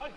高一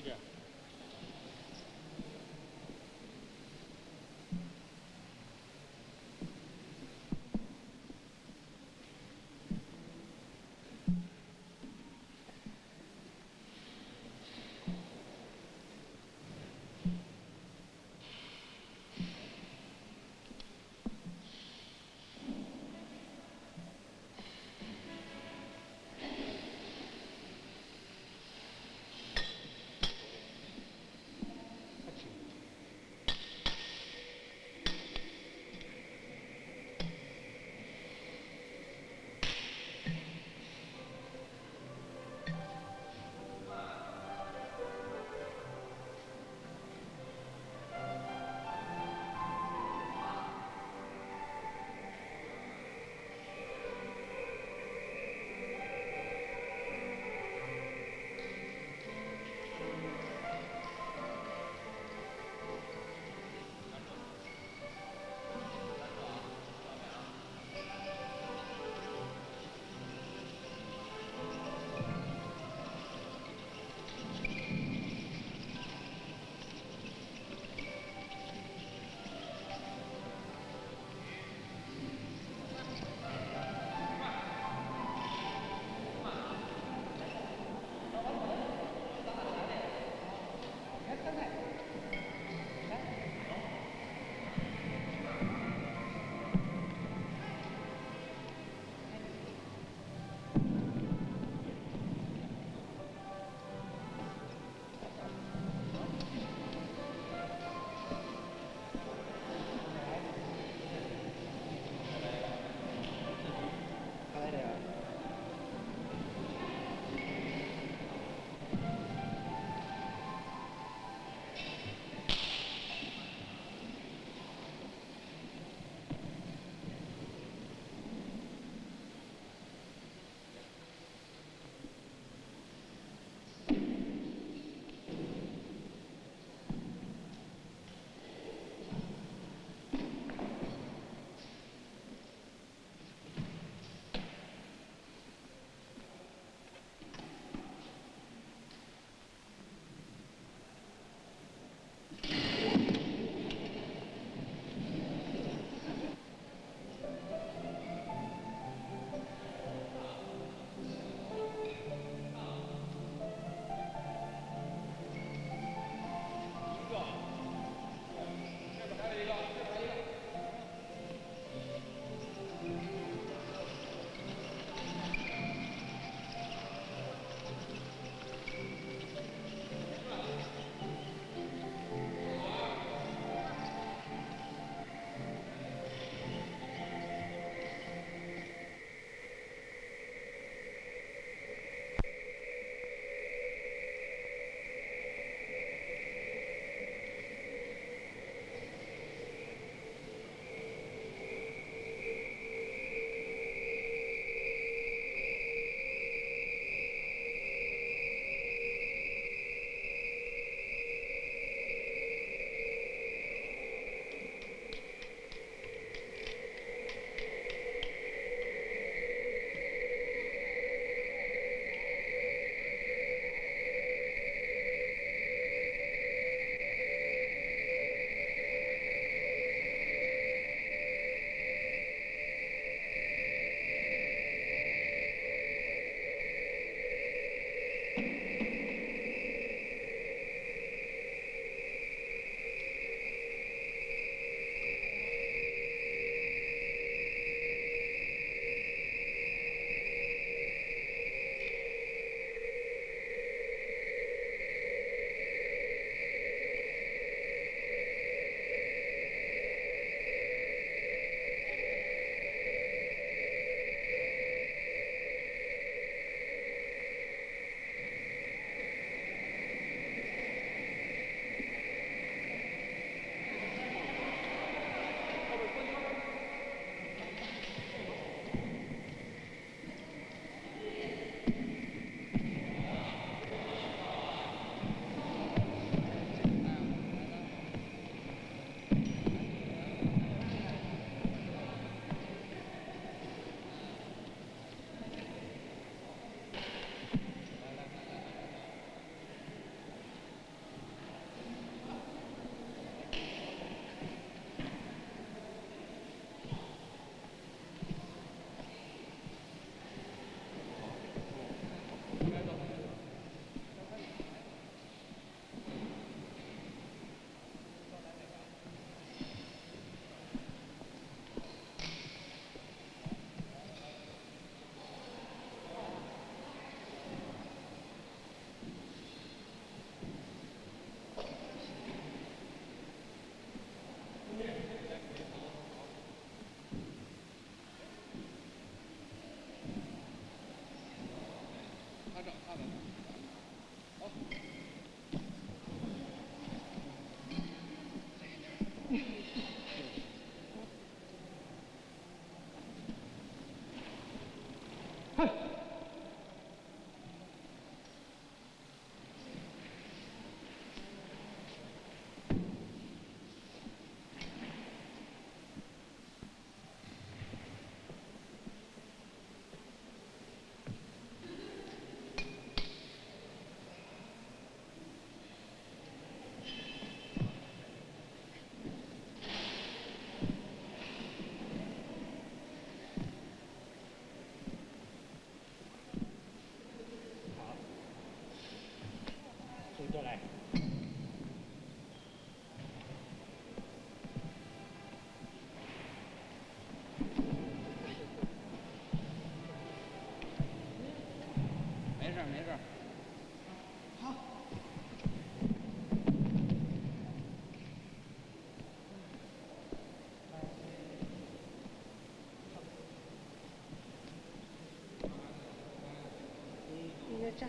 点。没事没事好。你在这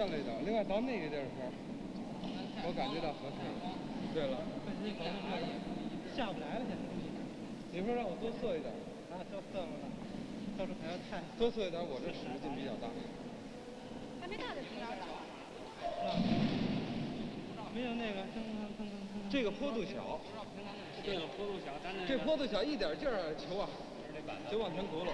另外到那个地儿时候，我感觉到合适。对了，下不来了，现在。你说让我多测一点，啊，都算了，到时候还要太。多测一点，我这使的劲比较大。还没到这边儿呢。没有那个。这个坡度小，这个坡度小，这坡度小，一点劲儿球啊，就往前轱辘。